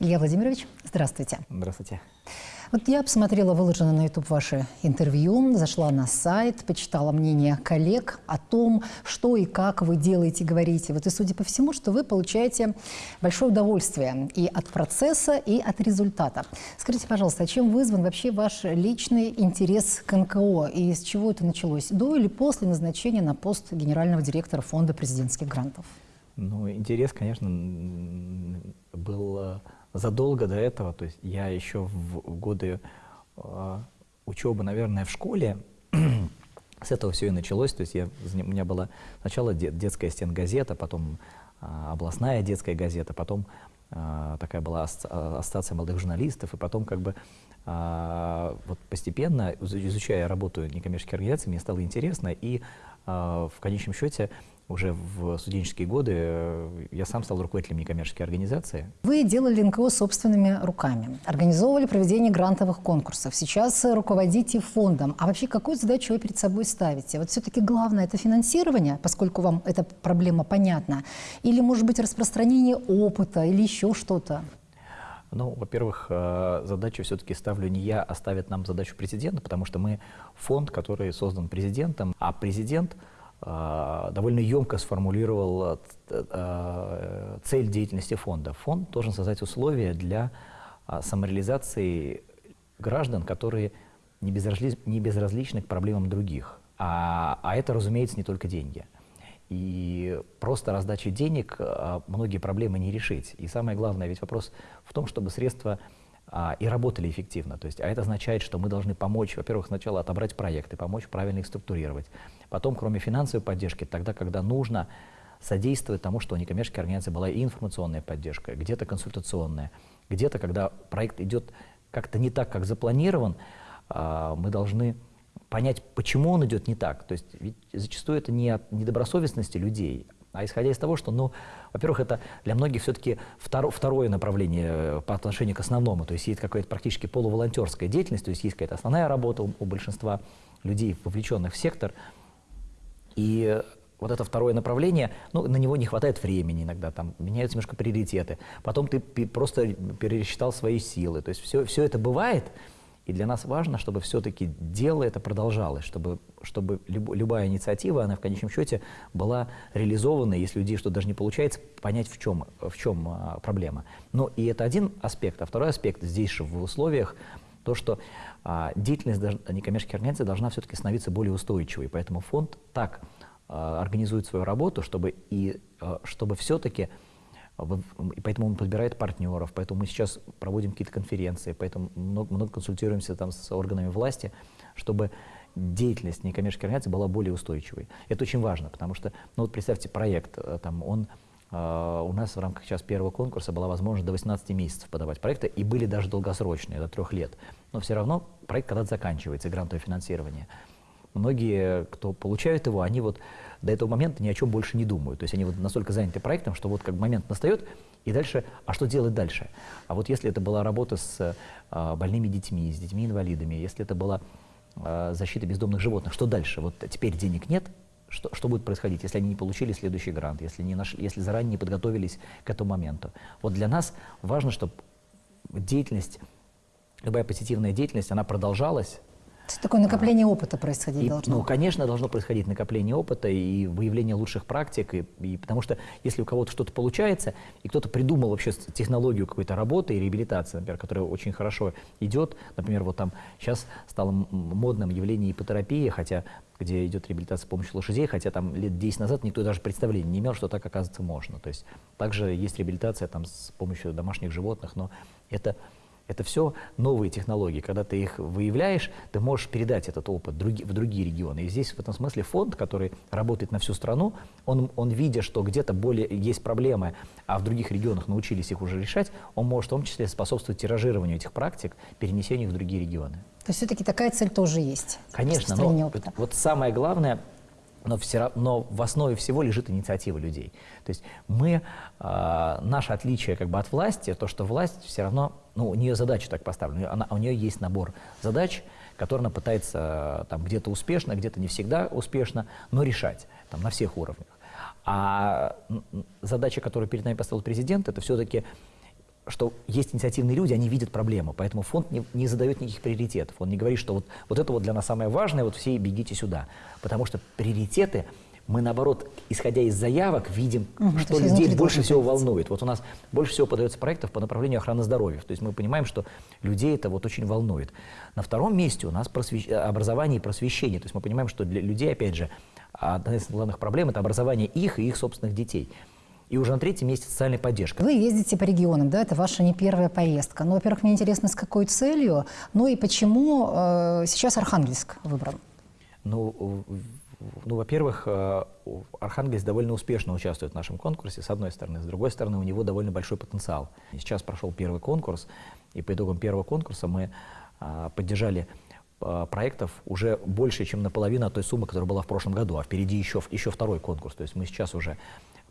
Илья Владимирович, здравствуйте. Здравствуйте. Вот я посмотрела выложенное на YouTube ваше интервью, зашла на сайт, почитала мнение коллег о том, что и как вы делаете, говорите. Вот и судя по всему, что вы получаете большое удовольствие и от процесса, и от результата. Скажите, пожалуйста, а чем вызван вообще ваш личный интерес к НКО и с чего это началось? До или после назначения на пост генерального директора фонда президентских грантов? Ну, интерес, конечно, был э, задолго до этого, то есть я еще в годы э, учебы, наверное, в школе, с этого все и началось, то есть я, у меня была сначала детская стенгазета, потом э, областная детская газета, потом э, такая была ассоциация молодых журналистов, и потом как бы вот постепенно, изучая работу некоммерческих организаций, мне стало интересно, и в конечном счете уже в студенческие годы э, я сам стал руководителем некоммерческой организации. Вы делали НКО собственными руками, организовывали проведение грантовых конкурсов, сейчас руководите фондом. А вообще какую задачу вы перед собой ставите? Вот все-таки главное это финансирование, поскольку вам эта проблема понятна, или может быть распространение опыта, или еще что-то? Ну, во-первых, э, задачу все-таки ставлю не я, а ставит нам задачу президента, потому что мы фонд, который создан президентом, а президент – довольно емко сформулировал а, цель деятельности фонда. Фонд должен создать условия для а, самореализации граждан, которые не безразличны, к проблемам других. А, а это, разумеется, не только деньги. И просто раздачей денег многие проблемы не решить. И самое главное, ведь вопрос в том, чтобы средства а, и работали эффективно. То есть, а это означает, что мы должны помочь, во-первых, сначала отобрать проекты, помочь правильно их структурировать. Потом, кроме финансовой поддержки, тогда, когда нужно содействовать тому, что у некоммерческой организации была и информационная поддержка, где-то консультационная, где-то, когда проект идет как-то не так, как запланирован, а, мы должны понять, почему он идет не так. То есть ведь зачастую это не от недобросовестности людей, а исходя из того, что, ну, во-первых, это для многих все-таки второ, второе направление э, по отношению к основному, то есть есть какая-то практически полуволонтерская деятельность, то есть есть какая-то основная работа у, у большинства людей, вовлеченных в сектор, и вот это второе направление, ну, на него не хватает времени иногда, там меняются немножко приоритеты. Потом ты просто пересчитал свои силы. То есть все, все это бывает, и для нас важно, чтобы все-таки дело это продолжалось, чтобы, чтобы люб, любая инициатива, она в конечном счете была реализована, если у людей что-то даже не получается, понять, в чем, в чем а, проблема. Ну и это один аспект. А второй аспект здесь же в условиях то, что деятельность некоммерческих организаций должна все-таки становиться более устойчивой. Поэтому фонд так а, организует свою работу, чтобы, и, а, чтобы все-таки и поэтому он подбирает партнеров, поэтому мы сейчас проводим какие-то конференции, поэтому много, много консультируемся там с органами власти, чтобы деятельность некоммерческой организации была более устойчивой. Это очень важно, потому что, ну вот представьте, проект, э, там, он, э, у нас в рамках сейчас первого конкурса была возможность до 18 месяцев подавать проекты, и были даже долгосрочные, до трех лет. Но все равно проект когда-то заканчивается, грантовое финансирование. Многие, кто получают его, они вот до этого момента ни о чем больше не думают. То есть они вот настолько заняты проектом, что вот как момент настает, и дальше, а что делать дальше? А вот если это была работа с а, больными детьми, с детьми-инвалидами, если это была а, защита бездомных животных, что дальше? Вот теперь денег нет, что, что будет происходить, если они не получили следующий грант, если, не нашли, если заранее не подготовились к этому моменту? Вот для нас важно, чтобы деятельность, любая позитивная деятельность, она продолжалась, Такое накопление опыта происходить и, должно. Ну, конечно, должно происходить накопление опыта и выявление лучших практик. И, и, потому что если у кого-то что-то получается, и кто-то придумал вообще технологию какой-то работы и реабилитации, например, которая очень хорошо идет, например, вот там сейчас стало модным явление ипотерапии, хотя где идет реабилитация с помощью лошадей, хотя там лет 10 назад никто даже представления не имел, что так оказывается можно. То есть также есть реабилитация там с помощью домашних животных, но это это все новые технологии. Когда ты их выявляешь, ты можешь передать этот опыт в другие регионы. И здесь в этом смысле фонд, который работает на всю страну, он, он видя, что где-то более есть проблемы, а в других регионах научились их уже решать, он может в том числе способствовать тиражированию этих практик, перенесению их в другие регионы. То есть все-таки такая цель тоже есть? Конечно, но вот, вот самое главное – но, все, но в основе всего лежит инициатива людей. То есть мы, э, наше отличие как бы от власти, то, что власть все равно, ну, у нее задача так поставлена, она, у нее есть набор задач, которые она пытается там где-то успешно, где-то не всегда успешно, но решать там на всех уровнях. А задача, которую перед нами поставил президент, это все-таки что есть инициативные люди, они видят проблему, поэтому фонд не, не задает никаких приоритетов. Он не говорит, что вот, вот это вот для нас самое важное, вот все бегите сюда. Потому что приоритеты мы, наоборот, исходя из заявок, видим, угу, что людей больше всего волнует. Вот у нас больше всего подается проектов по направлению охраны здоровья. То есть мы понимаем, что людей это вот очень волнует. На втором месте у нас просвещ... образование и просвещение. То есть мы понимаем, что для людей, опять же, одна из главных проблем – это образование их и их собственных детей. И уже на третьем месте социальная поддержка. Вы ездите по регионам, да, это ваша не первая поездка. Ну, во-первых, мне интересно, с какой целью, ну и почему э, сейчас Архангельск выбран? Ну, ну, во-первых, э, Архангельск довольно успешно участвует в нашем конкурсе, с одной стороны. С другой стороны, у него довольно большой потенциал. Сейчас прошел первый конкурс, и по итогам первого конкурса мы а, поддержали а, проектов уже больше, чем наполовину от той суммы, которая была в прошлом году, а впереди еще, еще второй конкурс. То есть мы сейчас уже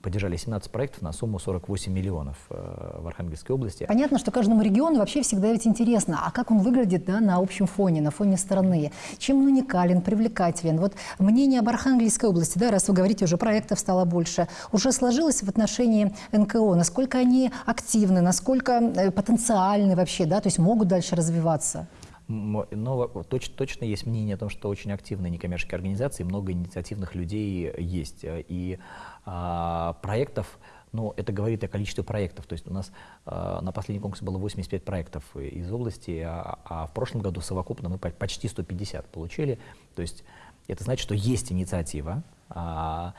поддержали 17 проектов на сумму 48 миллионов э, в Архангельской области. Понятно, что каждому региону вообще всегда ведь интересно, а как он выглядит да, на общем фоне, на фоне страны, чем он уникален, привлекателен. Вот мнение об Архангельской области, да, раз вы говорите, уже проектов стало больше, уже сложилось в отношении НКО, насколько они активны, насколько э, потенциальны вообще, да, то есть могут дальше развиваться? Но точно, точно есть мнение о том, что очень активные некоммерческие организации, много инициативных людей есть. И а, проектов, ну, это говорит о количестве проектов. То есть у нас а, на последнем конкурсе было 85 проектов из области, а, а в прошлом году совокупно мы почти 150 получили. То есть это значит, что есть инициатива, а,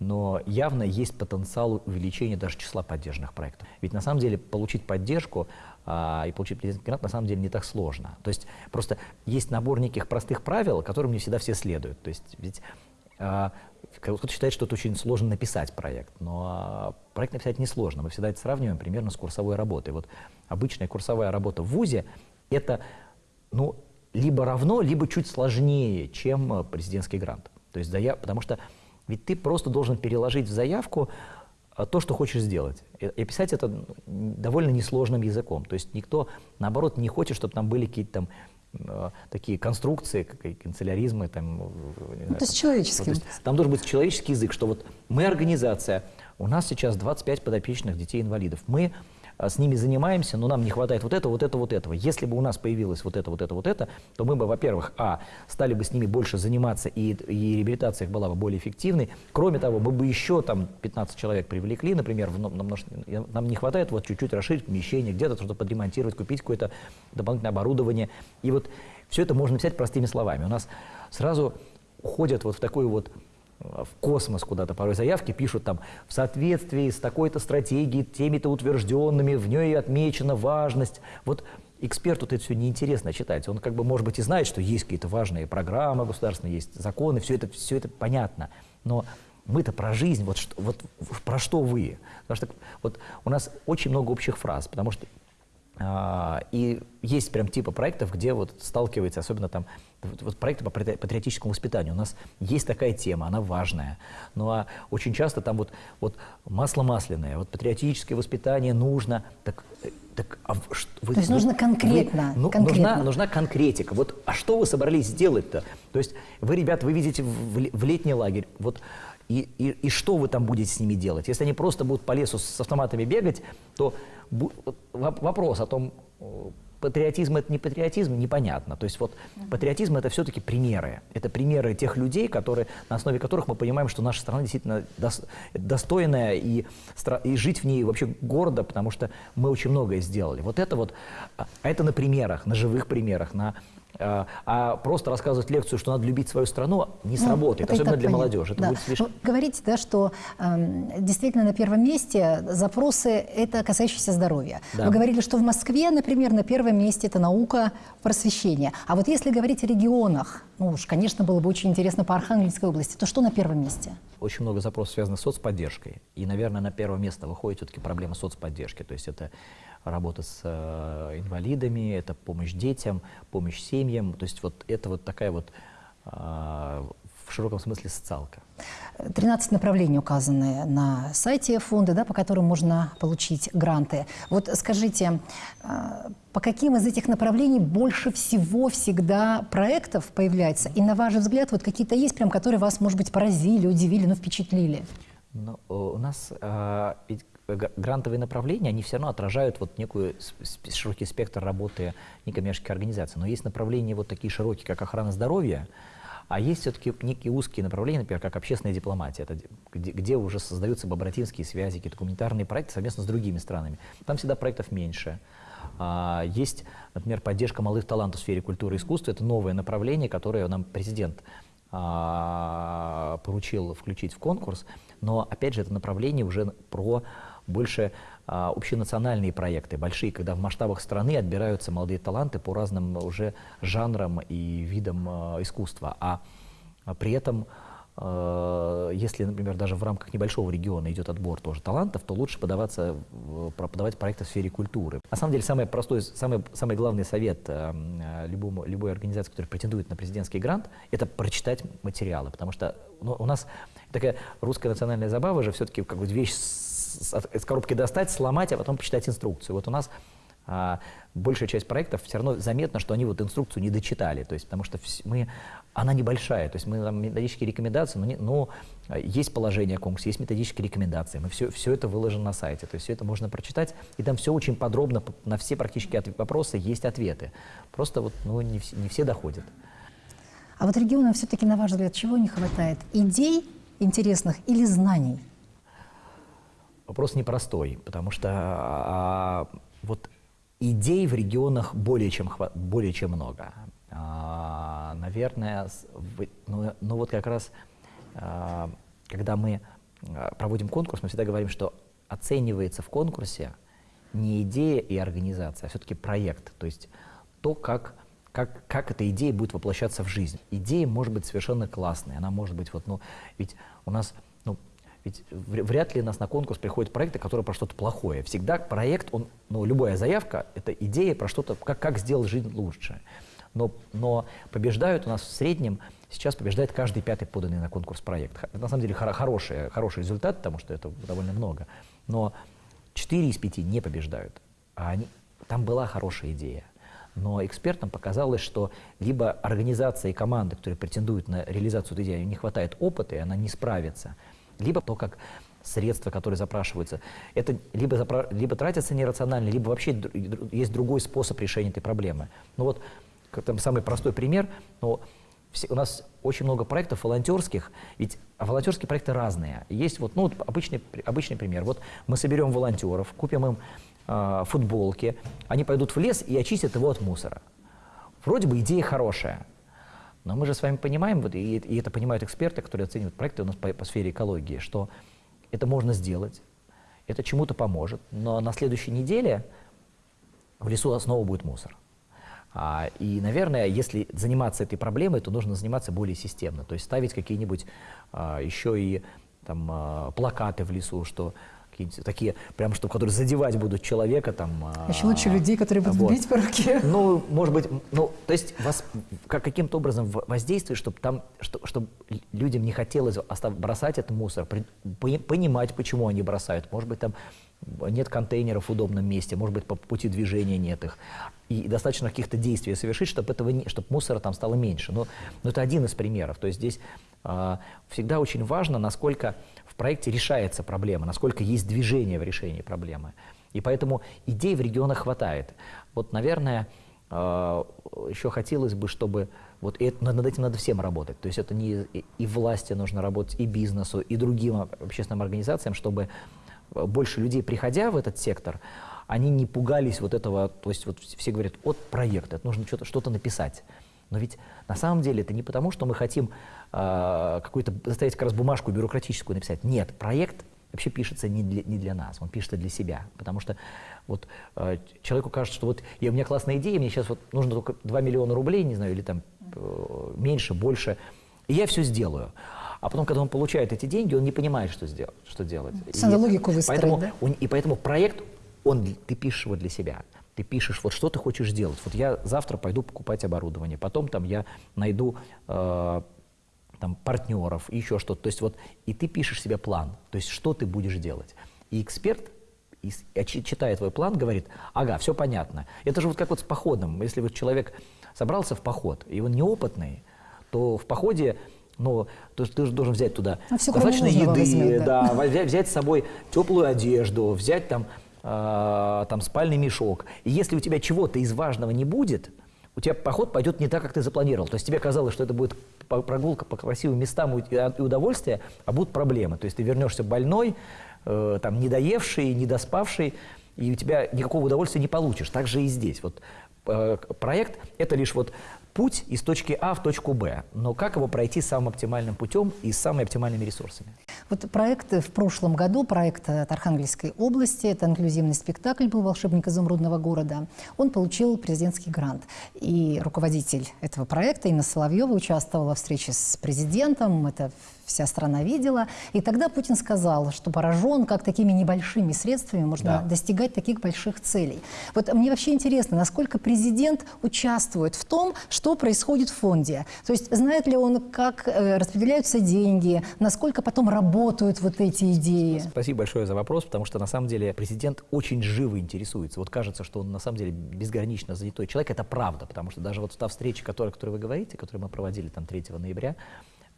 но явно есть потенциал увеличения даже числа поддержанных проектов. Ведь на самом деле получить поддержку а, и получить президентский грант на самом деле не так сложно. То есть просто есть набор неких простых правил, которым не всегда все следуют. То есть ведь кто-то считает, что это очень сложно написать проект, но проект написать несложно. Мы всегда это сравниваем примерно с курсовой работой. Вот обычная курсовая работа в ВУЗе – это ну, либо равно, либо чуть сложнее, чем э, президентский грант. То есть заяв... Потому что ведь ты просто должен переложить в заявку то, что хочешь сделать. И писать это довольно несложным языком. То есть никто, наоборот, не хочет, чтобы там были какие-то там такие конструкции, как и канцеляризмы. Там, ну, то есть человеческий. Вот, там должен быть человеческий язык, что вот мы организация, у нас сейчас 25 подопечных детей-инвалидов, мы с ними занимаемся, но нам не хватает вот этого, вот этого, вот этого. Если бы у нас появилось вот это, вот это, вот это, то мы бы, во-первых, а, стали бы с ними больше заниматься, и, и реабилитация их была бы более эффективной. Кроме того, мы бы еще там 15 человек привлекли, например, в, нам, нам не хватает вот чуть-чуть расширить помещение, где-то что-то подремонтировать, купить какое-то дополнительное оборудование. И вот все это можно писать простыми словами. У нас сразу уходят вот в такую вот в космос куда-то порой заявки пишут там в соответствии с такой-то стратегией, теми-то утвержденными, в ней отмечена важность. Вот эксперту это все неинтересно читать. Он как бы, может быть, и знает, что есть какие-то важные программы государственные, есть законы, все это, все это понятно. Но мы-то про жизнь, вот, что, вот про что вы? Потому что вот у нас очень много общих фраз, потому что и есть прям типа проектов, где вот сталкивается, особенно там вот, вот проекты по патриотическому воспитанию. У нас есть такая тема, она важная. Ну а очень часто там вот, вот масло масляное, вот патриотическое воспитание нужно. Так, так, а вы, То есть вы, нужно конкретно, вы, ну, конкретно. Нужна, нужна конкретика. Вот, а что вы собрались сделать-то? То есть вы, ребята, вы видите в, в летний лагерь, вот и, и, и что вы там будете с ними делать? Если они просто будут по лесу с автоматами бегать, то вопрос о том, патриотизм это не патриотизм, непонятно. То есть вот патриотизм это все-таки примеры. Это примеры тех людей, которые, на основе которых мы понимаем, что наша страна действительно достойная и, и жить в ней вообще гордо, потому что мы очень многое сделали. Вот это вот, а это на примерах, на живых примерах, на а, а просто рассказывать лекцию, что надо любить свою страну, не ну, сработает, ну, особенно для понятно. молодежи. Это да. будет слишком... Вы говорите, да, что э, действительно на первом месте запросы это касающиеся здоровья. Да. Вы говорили, что в Москве, например, на первом месте это наука, просвещение. А вот если говорить о регионах, ну уж, конечно, было бы очень интересно по Архангельской области, то что на первом месте? Очень много запросов связано с соцподдержкой. И, наверное, на первое место выходит все-таки проблема соцподдержки. То есть это работа с э, инвалидами, это помощь детям, помощь семьям. То есть вот это вот такая вот э, в широком смысле социалка. 13 направлений указаны на сайте фонда, да, по которым можно получить гранты. Вот скажите, э, по каким из этих направлений больше всего всегда проектов появляется? И на ваш взгляд, вот какие-то есть, прям, которые вас, может быть, поразили, удивили, ну, впечатлили? Ну, у нас э, грантовые направления, они все равно отражают вот некую широкий спектр работы некоммерческих организаций. Но есть направления вот такие широкие, как охрана здоровья, а есть все-таки некие узкие направления, например, как общественная дипломатия, это где, где уже создаются бобратинские связи, какие-то гуманитарные проекты совместно с другими странами. Там всегда проектов меньше. А, есть, например, поддержка молодых талантов в сфере культуры и искусства. Это новое направление, которое нам президент а, поручил включить в конкурс. Но, опять же, это направление уже про больше а, общенациональные проекты, большие, когда в масштабах страны отбираются молодые таланты по разным уже жанрам и видам а, искусства. А, а при этом Э, если, например, даже в рамках небольшого региона идет отбор тоже талантов, то лучше подаваться, подавать проекты в сфере культуры. На самом деле, самый простой, самый, самый главный совет любому, любой организации, которая претендует на президентский грант, это прочитать материалы, потому что ну, у нас такая русская национальная забава же все-таки как бы вещь с коробки достать, сломать, а потом почитать инструкцию. Вот у нас а, большая часть проектов все равно заметно, что они вот инструкцию не дочитали, то есть потому что мы, она небольшая, то есть мы там методические рекомендации, но, не, но есть положение о конкурсе, есть методические рекомендации, мы все, все это выложено на сайте, то есть все это можно прочитать, и там все очень подробно, на все практически вопросы есть ответы, просто вот ну, не, все, не все доходят. А вот регионам все-таки, на ваш взгляд, чего не хватает? Идей интересных или знаний? Вопрос непростой, потому что а, вот Идей в регионах более чем, более чем много. А, наверное, ну, ну вот как раз, а, когда мы а, проводим конкурс, мы всегда говорим, что оценивается в конкурсе не идея и организация, а все-таки проект, то есть то, как, как, как эта идея будет воплощаться в жизнь. Идея может быть совершенно классной, она может быть, вот, ну, ведь у нас ведь вряд ли нас на конкурс приходят проекты, которые про что-то плохое. Всегда проект, он, ну, любая заявка — это идея про что-то, как, как сделать жизнь лучше. Но, но побеждают у нас в среднем, сейчас побеждает каждый пятый поданный на конкурс проект. Это на самом деле хор хороший, хороший результат, потому что это довольно много. Но 4 из 5 не побеждают. А они, там была хорошая идея. Но экспертам показалось, что либо организация и команда, которые претендуют на реализацию этой идеи, не хватает опыта, и она не справится – либо то, как средства, которые запрашиваются, это либо, запра... либо тратятся нерационально, либо вообще есть другой способ решения этой проблемы. Ну вот, там самый простой пример, но у нас очень много проектов волонтерских, ведь волонтерские проекты разные. Есть вот, ну, вот обычный, обычный пример. Вот мы соберем волонтеров, купим им э, футболки, они пойдут в лес и очистят его от мусора. Вроде бы идея хорошая, но мы же с вами понимаем, вот, и, и это понимают эксперты, которые оценивают проекты у нас по, по сфере экологии, что это можно сделать, это чему-то поможет, но на следующей неделе в лесу снова будет мусор. А, и, наверное, если заниматься этой проблемой, то нужно заниматься более системно, то есть ставить какие-нибудь а, еще и там, а, плакаты в лесу, что какие-нибудь такие, прям что, которые задевать будут человека там. А Еще лучше людей, которые будут вот. бить по руке. Ну, может быть, ну, то есть вас как, каким-то образом воздействовать, чтобы там, что, чтобы людям не хотелось остав, бросать этот мусор, при, понимать, почему они бросают. Может быть, там нет контейнеров в удобном месте, может быть, по пути движения нет их. И достаточно каких-то действий совершить, чтобы, этого не, чтобы мусора там стало меньше. Но, но это один из примеров. То есть здесь а, всегда очень важно, насколько проекте решается проблема, насколько есть движение в решении проблемы. И поэтому идей в регионах хватает. Вот, наверное, э, еще хотелось бы, чтобы вот это, над этим надо всем работать. То есть это не и власти нужно работать, и бизнесу, и другим общественным организациям, чтобы больше людей, приходя в этот сектор, они не пугались вот этого, то есть вот все говорят, от проекта, это нужно что-то что написать. Но ведь на самом деле это не потому, что мы хотим э, какую-то заставить как раз бумажку бюрократическую написать. Нет, проект вообще пишется не для, не для нас, он пишется для себя. Потому что вот э, человеку кажется, что вот я, у меня классная идея, мне сейчас вот нужно только 2 миллиона рублей, не знаю, или там э, меньше, больше, и я все сделаю. А потом, когда он получает эти деньги, он не понимает, что, сделать, что делать. Надо логику выстроить, поэтому, да? он, и поэтому проект, он, ты пишешь его для себя ты пишешь, вот что ты хочешь сделать. Вот я завтра пойду покупать оборудование, потом там я найду э, там, партнеров, еще что-то. То есть вот и ты пишешь себе план, то есть что ты будешь делать. И эксперт, и, читая твой план, говорит, ага, все понятно. Это же вот как вот с походом. Если вот человек собрался в поход, и он неопытный, то в походе но ты, ты же должен взять туда А достаточно еды, возьмет, да. да, взять, взять с собой теплую одежду, взять там, э, там спальный мешок. И если у тебя чего-то из важного не будет, у тебя поход пойдет не так, как ты запланировал. То есть тебе казалось, что это будет прогулка по красивым местам и удовольствие, а будут проблемы. То есть ты вернешься больной, э, там, недоевший, недоспавший, и у тебя никакого удовольствия не получишь. Так же и здесь. Вот, э, проект – это лишь вот путь из точки А в точку Б. Но как его пройти самым оптимальным путем и с самыми оптимальными ресурсами? Вот проект в прошлом году, проект от Архангельской области, это инклюзивный спектакль был «Волшебник изумрудного города». Он получил президентский грант. И руководитель этого проекта, Инна Соловьева, участвовала в встрече с президентом, это вся страна видела. И тогда Путин сказал, что поражен, как такими небольшими средствами можно Да. достигать таких больших целей. Вот мне вообще интересно, насколько президент участвует в том, что происходит в фонде. То есть знает ли он, как э, распределяются деньги, насколько потом работают вот эти идеи? Спасибо большое за вопрос, потому что на самом деле президент очень живо интересуется. Вот кажется, что он на самом деле безгранично занятой человек. Это правда, потому что даже вот та встреча, которая, о которой вы говорите, которую мы проводили там 3 ноября,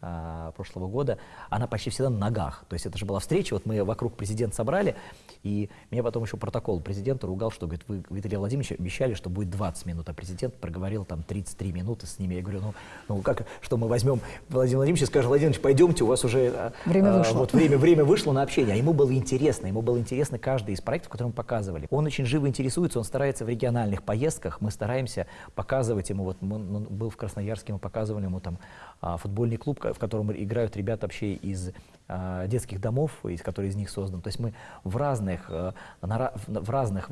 а, прошлого года, она почти всегда на ногах. То есть это же была встреча, вот мы вокруг президента собрали, и меня потом еще протокол президента ругал, что, говорит, вы, Виталий Владимирович, обещали, что будет 20 минут, а президент проговорил там 33 минуты с ними. Я говорю, ну, ну как, что мы возьмем Владимир Владимирович и скажем, Владимир Владимирович, пойдемте, у вас уже а, Время а, вышло. вот время, время вышло на общение, а ему было интересно, ему было интересно каждый из проектов, которые мы показывали. Он очень живо интересуется, он старается в региональных поездках, мы стараемся показывать ему, вот он был в Красноярске, мы показывали ему там а, футбольный клуб, в котором играют ребята вообще из а, детских домов, из которые из них создан. То есть мы в разных, э, в разных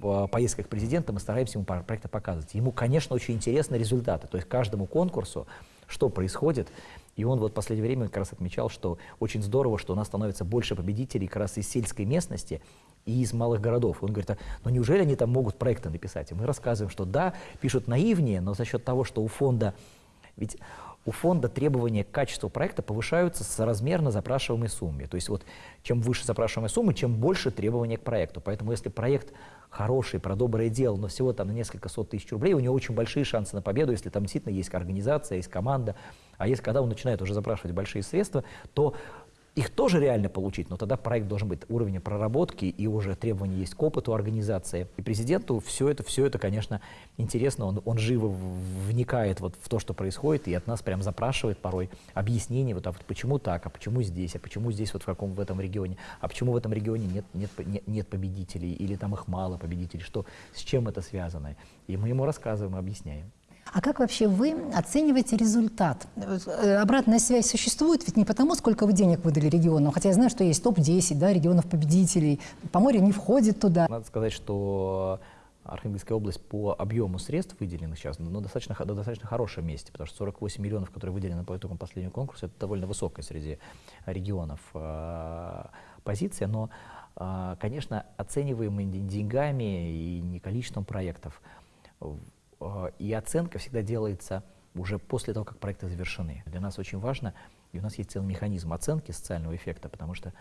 э, поездках президента мы стараемся ему проекты показывать. Ему, конечно, очень интересны результаты. То есть каждому конкурсу, что происходит, и он вот в последнее время как раз отмечал, что очень здорово, что у нас становится больше победителей как раз из сельской местности и из малых городов. Он говорит, а, ну неужели они там могут проекты написать? И мы рассказываем, что да, пишут наивнее, но за счет того, что у фонда, ведь у фонда требования к качеству проекта повышаются соразмерно запрашиваемой сумме. То есть вот чем выше запрашиваемая сумма, чем больше требования к проекту. Поэтому если проект хороший, про доброе дело, но всего там на несколько сот тысяч рублей, у него очень большие шансы на победу, если там действительно есть организация, есть команда. А если когда он начинает уже запрашивать большие средства, то их тоже реально получить, но тогда проект должен быть уровня проработки и уже требования есть к опыту организации. И президенту все это, все это, конечно, интересно, он, он живо вникает вот в то, что происходит, и от нас прям запрашивает порой объяснение, вот, а вот почему так, а почему здесь, а почему здесь вот в каком в этом регионе, а почему в этом регионе нет, нет, нет, нет победителей, или там их мало победителей, что, с чем это связано. И мы ему рассказываем, объясняем. А как вообще вы оцениваете результат? Э, Обратная связь существует ведь не потому, сколько вы денег выдали регионам, хотя я знаю, что есть топ-10 да, регионов-победителей. Поморье не входит туда. Надо сказать, что Архангельская область по объему средств выделенных сейчас ну, достаточно, на достаточно хорошем месте, потому что 48 миллионов, которые выделены по итогам последнего конкурса, это довольно высокая среди регионов э, позиция, но, э, конечно, оцениваемы не деньгами и не количеством проектов. Э, И оценка всегда делается уже после того, как проекты завершены. Для нас очень важно, и у нас есть целый механизм оценки социального эффекта, потому что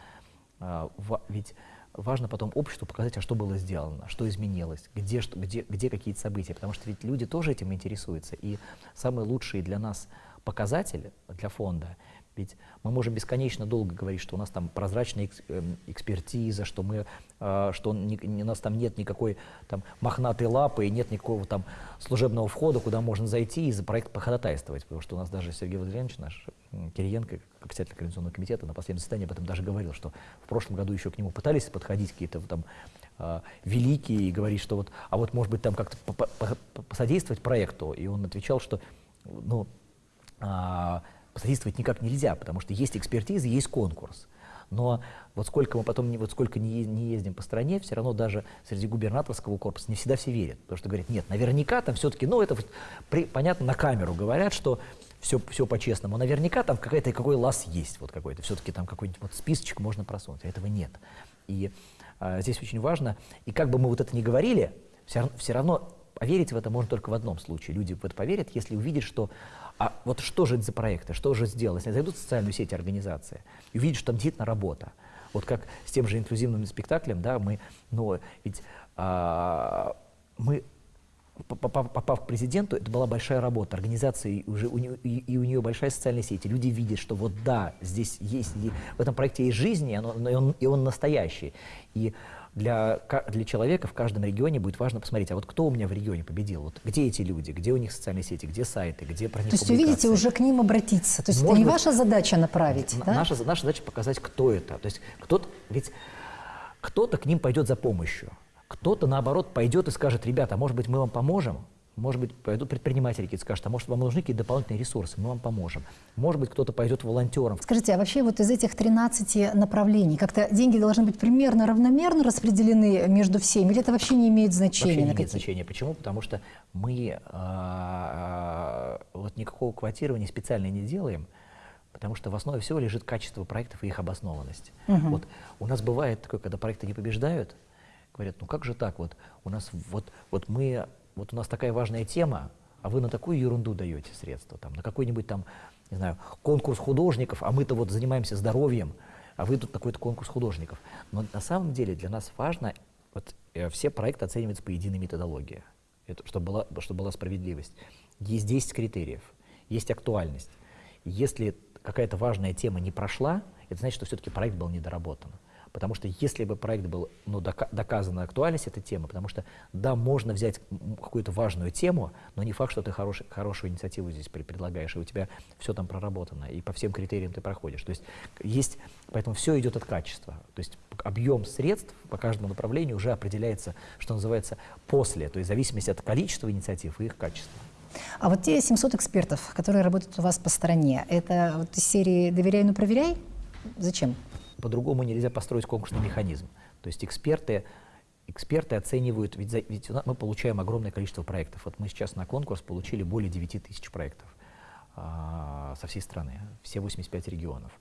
ва- ведь важно потом обществу показать, а что было сделано, что изменилось, где, что, где, где какие-то события, потому что ведь люди тоже этим интересуются. И самый лучший для нас показатель для фонда, ведь мы можем бесконечно долго говорить, что у нас там прозрачная эм, экспертиза, что, мы, а, что у нас там нет никакой там, мохнатой лапы и нет никакого там служебного входа, куда можно зайти и за проект походатайствовать. Потому что у нас даже Сергей Владимирович, наш Кириенко, председатель Координационного комитета, на последнем заседании об этом даже говорил, что в прошлом году еще к нему пытались подходить какие-то там а, великие и говорить, что вот, а вот может быть там как-то по- по- по- посодействовать проекту. И он отвечал, что ну, а, посодействовать никак нельзя, потому что есть экспертиза, есть конкурс. Но вот сколько мы потом, вот сколько не, не ездим по стране, все равно даже среди губернаторского корпуса не всегда все верят. Потому что говорят, нет, наверняка там все-таки, ну это при- понятно, на камеру говорят, что все, все по-честному. Наверняка там какая-то, какой лаз есть вот какой-то. Все-таки там какой-нибудь вот списочек можно просунуть, а этого нет. И а, здесь очень важно, и как бы мы вот это ни говорили, все, все равно поверить в это можно только в одном случае. Люди в это поверят, если увидят, что а вот что же это за проекты, что же сделано. Если зайдут в социальную сеть организации и увидят, что там действительно работа. Вот как с тем же инклюзивным спектаклем, да, мы, ну, ведь а, мы попав, попав к президенту, это была большая работа, организация, уже у нее, и, и у нее большая социальная сеть, и люди видят, что вот да, здесь есть, в этом проекте есть жизнь, и, оно, и, он, и он настоящий. И для, для человека в каждом регионе будет важно посмотреть, а вот кто у меня в регионе победил, вот где эти люди, где у них социальные сети, где сайты, где про них То есть увидите уже к ним обратиться, то есть Может это не быть, ваша задача направить, да? Наша, наша задача показать, кто это. То есть кто-то, ведь кто-то к ним пойдет за помощью, кто-то, наоборот, пойдет и скажет, ребята, может быть, мы вам поможем, может быть, пойдут предприниматели какие-то скажут, а может, вам нужны какие-то дополнительные ресурсы, мы вам поможем. Может быть, кто-то пойдет волонтером. Скажите, а вообще вот из этих 13 направлений как-то деньги должны быть примерно равномерно распределены между всеми, или это вообще не имеет значения? Вообще не имеет значения. Почему? Потому что мы а, а, вот никакого квотирования специально не делаем, потому что в основе всего лежит качество проектов и их обоснованность. Угу. Вот у нас бывает такое, когда проекты не побеждают, говорят, ну как же так, вот у нас вот, вот мы вот у нас такая важная тема, а вы на такую ерунду даете средства, там, на какой-нибудь там, не знаю, конкурс художников, а мы-то вот занимаемся здоровьем, а вы тут такой-то конкурс художников. Но на самом деле для нас важно, вот э, все проекты оцениваются по единой методологии, это, чтобы, была, чтобы была справедливость. Есть 10 критериев, есть актуальность. Если какая-то важная тема не прошла, это значит, что все-таки проект был недоработан. Потому что если бы проект был, ну, дока доказана актуальность этой темы, потому что, да, можно взять какую-то важную тему, но не факт, что ты хорош, хорошую инициативу здесь предлагаешь, и у тебя все там проработано, и по всем критериям ты проходишь. То есть есть, поэтому все идет от качества. То есть объем средств по каждому направлению уже определяется, что называется, после, то есть в зависимости от количества инициатив и их качества. А вот те 700 экспертов, которые работают у вас по стране, это вот из серии «Доверяй, но проверяй»? Зачем? По-другому нельзя построить конкурсный механизм. То есть эксперты, эксперты оценивают, ведь, за, ведь мы получаем огромное количество проектов. Вот мы сейчас на конкурс получили более 9 тысяч проектов а, со всей страны, все 85 регионов.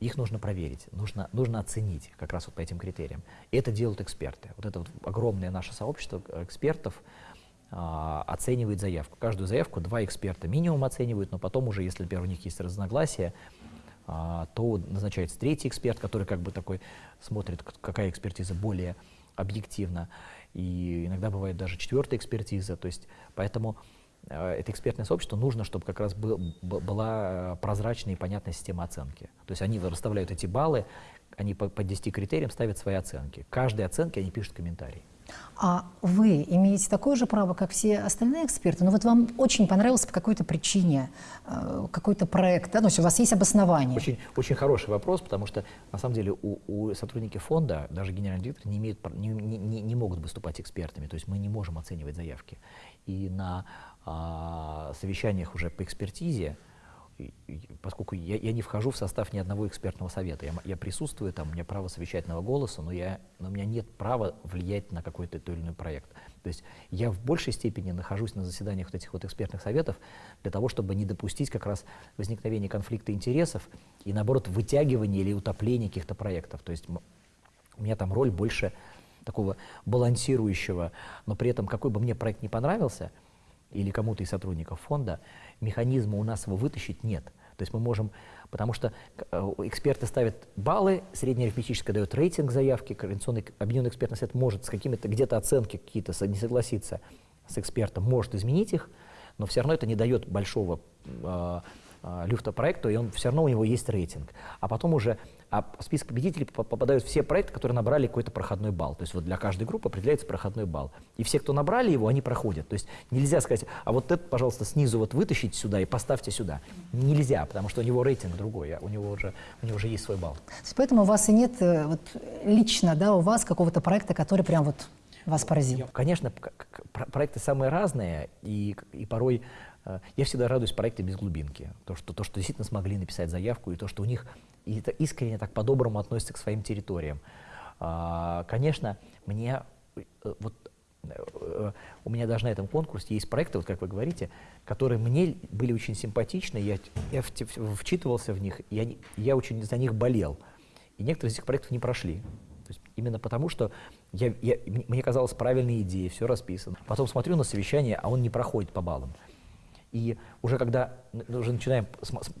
Их нужно проверить, нужно, нужно оценить как раз вот по этим критериям. И это делают эксперты. Вот это вот огромное наше сообщество экспертов а, оценивает заявку. Каждую заявку два эксперта минимум оценивают, но потом уже, если, например, у них есть разногласия, то назначается третий эксперт, который как бы такой смотрит, какая экспертиза более объективна. И иногда бывает даже четвертая экспертиза. То есть, поэтому э, это экспертное сообщество нужно, чтобы как раз был, была прозрачная и понятная система оценки. То есть они расставляют эти баллы, они по, по 10 критериям ставят свои оценки. Каждой оценке они пишут комментарий. А вы имеете такое же право, как все остальные эксперты? Но ну, вот вам очень понравился по какой-то причине э, какой-то проект, да? Ну, у вас есть обоснование. Очень, очень хороший вопрос, потому что на самом деле у, у сотрудники фонда, даже генеральный директор, не, имеют, не, не, не могут выступать экспертами, то есть мы не можем оценивать заявки. И на а, совещаниях уже по экспертизе поскольку я, я не вхожу в состав ни одного экспертного совета, я, я присутствую там, у меня право совещательного голоса, но, я, но у меня нет права влиять на какой-то или иной проект. То есть я в большей степени нахожусь на заседаниях вот этих вот экспертных советов для того, чтобы не допустить как раз возникновения конфликта интересов и, наоборот, вытягивания или утопления каких-то проектов. То есть у меня там роль больше такого балансирующего, но при этом какой бы мне проект не понравился, или кому-то из сотрудников фонда, механизма у нас его вытащить нет. То есть мы можем, потому что э, эксперты ставят баллы, среднеарифметическое дает рейтинг заявки, координационный объединенный экспертный совет может с какими-то где-то оценки какие-то не согласиться с экспертом, может изменить их, но все равно это не дает большого э, э, люфта проекту, и он все равно у него есть рейтинг. А потом уже а в список победителей попадают все проекты, которые набрали какой-то проходной балл. То есть вот для каждой группы определяется проходной балл. И все, кто набрали его, они проходят. То есть нельзя сказать, а вот это, пожалуйста, снизу вот вытащите сюда и поставьте сюда. Нельзя, потому что у него рейтинг другой, а у него уже, у него уже есть свой балл. То есть поэтому у вас и нет э, вот, лично да, у вас какого-то проекта, который прям вот вас поразил? Конечно, проекты самые разные, и, и порой я всегда радуюсь проекты без глубинки. То что, то, что действительно смогли написать заявку, и то, что у них это искренне так по-доброму относятся к своим территориям. А, конечно, мне э, вот э, у меня даже на этом конкурсе есть проекты, вот как вы говорите, которые мне были очень симпатичны, я, я вчитывался в них, я, я очень за них болел. И некоторые из этих проектов не прошли. То есть именно потому, что я, я, мне казалось правильные идеи, все расписано. Потом смотрю на совещание, а он не проходит по баллам. И уже когда уже начинаем,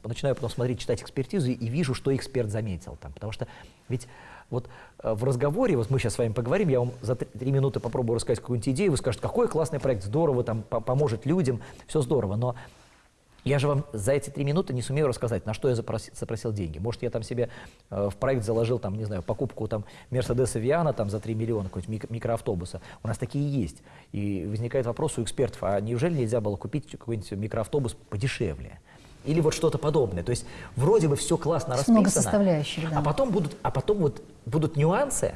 начинаю потом смотреть, читать экспертизу и вижу, что эксперт заметил там. Потому что ведь вот э, в разговоре, вот мы сейчас с вами поговорим, я вам за три минуты попробую рассказать какую-нибудь идею, вы скажете, какой классный проект, здорово, там, поможет людям, все здорово, но я же вам за эти три минуты не сумею рассказать, на что я запросил, запросил деньги. Может, я там себе э, в проект заложил, там, не знаю, покупку там Мерседеса Виана там, за 3 миллиона, какой-нибудь мик микроавтобуса. У нас такие есть. И возникает вопрос у экспертов, а неужели нельзя было купить какой-нибудь микроавтобус подешевле? Или вот что-то подобное. То есть вроде бы все классно расписано. Много составляющих, да. А потом будут, а потом вот будут нюансы,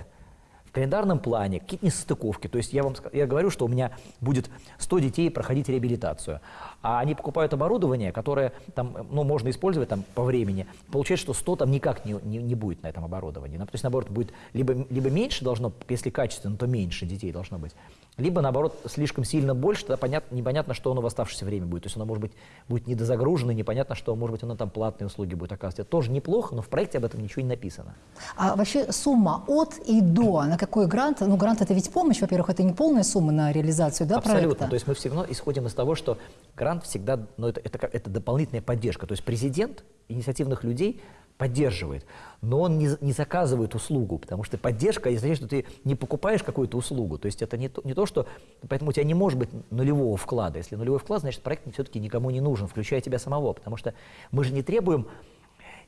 в календарном плане, какие-то несостыковки. То есть я вам я говорю, что у меня будет 100 детей проходить реабилитацию, а они покупают оборудование, которое там, ну, можно использовать там, по времени. Получается, что 100 там никак не, не, не будет на этом оборудовании. Ну, то есть, наоборот, будет либо, либо меньше должно, если качественно, то меньше детей должно быть. Либо, наоборот, слишком сильно больше, тогда понятно, непонятно, что оно в оставшееся время будет. То есть оно, может быть, будет недозагружено, непонятно, что, может быть, оно там платные услуги будет оказывать. Это тоже неплохо, но в проекте об этом ничего не написано. А вообще сумма от и до, на какой грант? Ну, грант – это ведь помощь, во-первых, это не полная сумма на реализацию да, Абсолютно. проекта? То есть мы все равно исходим из того, что грант всегда, ну, это, это, это дополнительная поддержка. То есть президент инициативных людей поддерживает, но он не, не заказывает услугу, потому что поддержка, это значит, что ты не покупаешь какую-то услугу, то есть это не то, не то, что, поэтому у тебя не может быть нулевого вклада, если нулевой вклад, значит проект все-таки никому не нужен, включая тебя самого, потому что мы же не требуем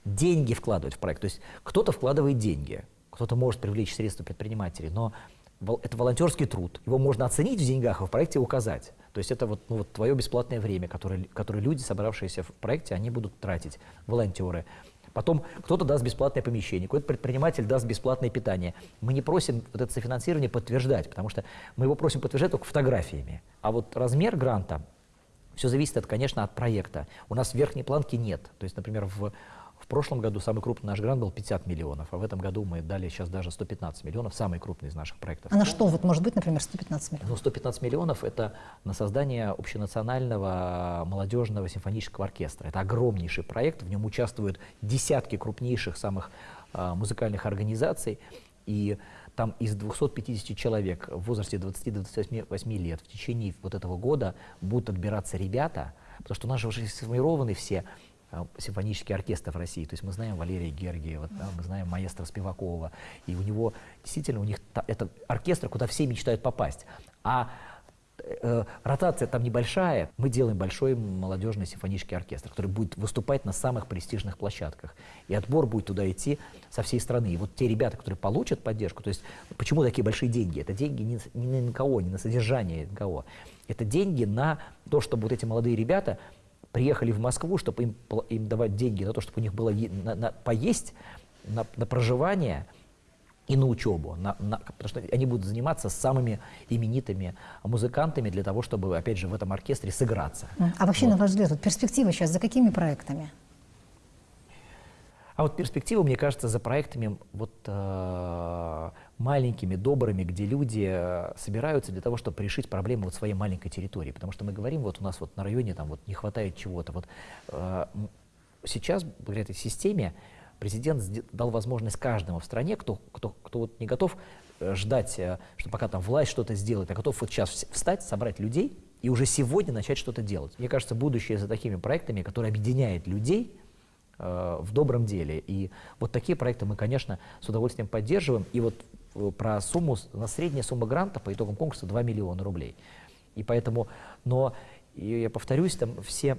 деньги вкладывать в проект, то есть кто-то вкладывает деньги, кто-то может привлечь средства предпринимателей, но это волонтерский труд, его можно оценить в деньгах, а в проекте указать. То есть это вот, ну, вот твое бесплатное время, которое, которое люди, собравшиеся в проекте, они будут тратить, волонтеры. Потом кто-то даст бесплатное помещение, какой-то предприниматель даст бесплатное питание. Мы не просим вот это софинансирование подтверждать, потому что мы его просим подтверждать только фотографиями. А вот размер гранта, все зависит, от, конечно, от проекта. У нас верхней планки нет. То есть, например, в прошлом году самый крупный наш грант был 50 миллионов, а в этом году мы дали сейчас даже 115 миллионов, самый крупный из наших проектов. А на что вот может быть, например, 115 миллионов? Ну, 115 миллионов – это на создание общенационального молодежного симфонического оркестра. Это огромнейший проект, в нем участвуют десятки крупнейших самых а, музыкальных организаций, и там из 250 человек в возрасте 20-28 лет в течение вот этого года будут отбираться ребята, потому что у нас же уже сформированы все симфонический оркестр в России. То есть мы знаем Валерия Гергиева, да, мы знаем маэстро Спивакова. И у него действительно у них это оркестр, куда все мечтают попасть. А э, ротация там небольшая. Мы делаем большой молодежный симфонический оркестр, который будет выступать на самых престижных площадках. И отбор будет туда идти со всей страны. И вот те ребята, которые получат поддержку, то есть почему такие большие деньги? Это деньги не, не на НКО, не на содержание НКО. Это деньги на то, чтобы вот эти молодые ребята приехали в Москву, чтобы им, им давать деньги на то, чтобы у них было на, на, поесть, на, на проживание и на учебу, на, на, потому что они будут заниматься самыми именитыми музыкантами для того, чтобы, опять же, в этом оркестре сыграться. А вообще, вот. на ваш взгляд, вот перспектива сейчас за какими проектами? А вот перспектива, мне кажется, за проектами вот э, маленькими, добрыми, где люди э, собираются для того, чтобы решить проблемы вот своей маленькой территории. Потому что мы говорим, вот у нас вот на районе там вот не хватает чего-то. Вот э, сейчас, благодаря этой системе, президент дал возможность каждому в стране, кто, кто, кто вот не готов э, ждать, э, что пока там власть что-то сделает, а готов вот сейчас встать, собрать людей и уже сегодня начать что-то делать. Мне кажется, будущее за такими проектами, которые объединяют людей, в добром деле. И вот такие проекты мы, конечно, с удовольствием поддерживаем. И вот про сумму, на средняя сумма гранта по итогам конкурса 2 миллиона рублей. И поэтому, но я повторюсь, там все,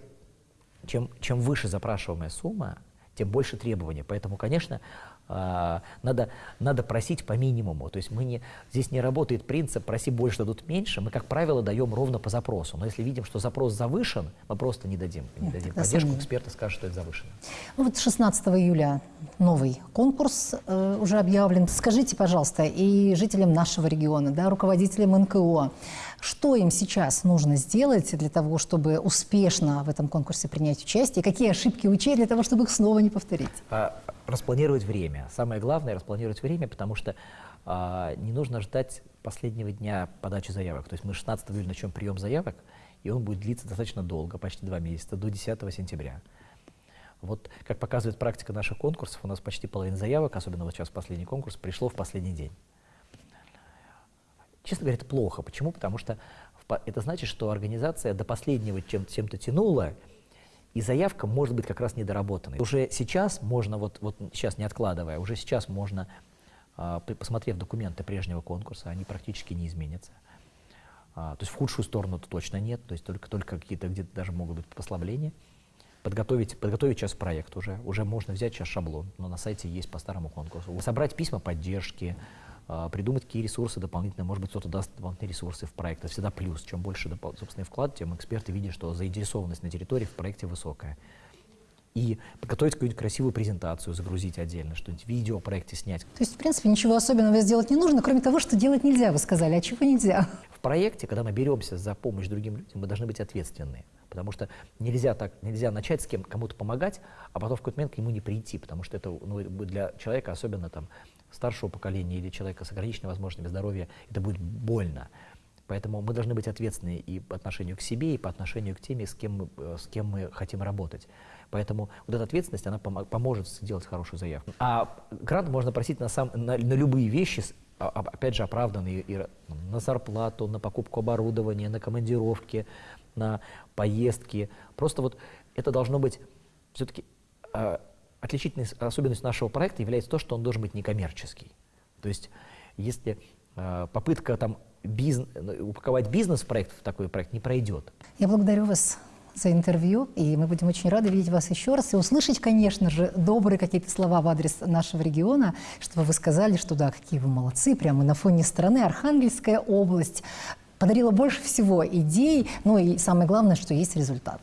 чем, чем выше запрашиваемая сумма, тем больше требований. Поэтому, конечно, надо, надо просить по минимуму. То есть мы не, здесь не работает принцип «проси больше, дадут меньше». Мы, как правило, даем ровно по запросу. Но если видим, что запрос завышен, мы просто не дадим, не Нет, дадим поддержку. Сомнение. Эксперты скажут, что это завышено. Ну вот 16 июля новый конкурс э, уже объявлен. Скажите, пожалуйста, и жителям нашего региона, да, руководителям НКО, что им сейчас нужно сделать для того, чтобы успешно в этом конкурсе принять участие? Какие ошибки учесть для того, чтобы их снова не повторить? А, распланировать время. Самое главное – распланировать время, потому что а, не нужно ждать последнего дня подачи заявок. То есть мы 16 июля начнем прием заявок, и он будет длиться достаточно долго, почти два месяца, до 10 сентября. Вот, как показывает практика наших конкурсов, у нас почти половина заявок, особенно вот сейчас последний конкурс, пришло в последний день. Честно говоря, это плохо. Почему? Потому что это значит, что организация до последнего чем-то чем тянула, и заявка может быть как раз недоработанной. Уже сейчас можно, вот, вот сейчас не откладывая, уже сейчас можно а, посмотрев документы прежнего конкурса, они практически не изменятся. А, То есть в худшую сторону то точно нет, то есть только, только какие-то где-то даже могут быть послабления. Подготовить, подготовить сейчас проект уже, уже можно взять сейчас шаблон, но на сайте есть по старому конкурсу. Собрать письма поддержки, придумать, какие ресурсы дополнительные, может быть, кто-то даст дополнительные ресурсы в проект. Это всегда плюс. Чем больше собственный вклад, тем эксперты видят, что заинтересованность на территории в проекте высокая. И подготовить какую-нибудь красивую презентацию, загрузить отдельно, что-нибудь видео о проекте снять. То есть, в принципе, ничего особенного сделать не нужно, кроме того, что делать нельзя, вы сказали. А чего нельзя? В проекте, когда мы беремся за помощь другим людям, мы должны быть ответственны. Потому что нельзя, так, нельзя начать с кем кому-то помогать, а потом в какой-то момент к нему не прийти, потому что это ну, для человека, особенно там, старшего поколения или человека с ограниченными возможностями здоровья, это будет больно. Поэтому мы должны быть ответственны и по отношению к себе, и по отношению к теме, с кем мы, э, с кем мы хотим работать. Поэтому вот эта ответственность, она помо- поможет сделать хорошую заявку. А грант можно просить на, сам, на, на любые вещи, а- а- опять же, оправданные и на зарплату, на покупку оборудования, на командировки, на поездки. Просто вот это должно быть все-таки отличительной особенностью нашего проекта является то, что он должен быть некоммерческий. То есть если э, попытка там бизн- э, упаковать бизнес проект, в такой проект не пройдет, Я благодарю вас за интервью, и мы будем очень рады видеть вас еще раз и услышать, конечно же, добрые какие-то слова в адрес нашего региона, чтобы вы сказали, что да, какие вы молодцы, прямо на фоне страны Архангельская область подарила больше всего идей, ну и самое главное, что есть результат.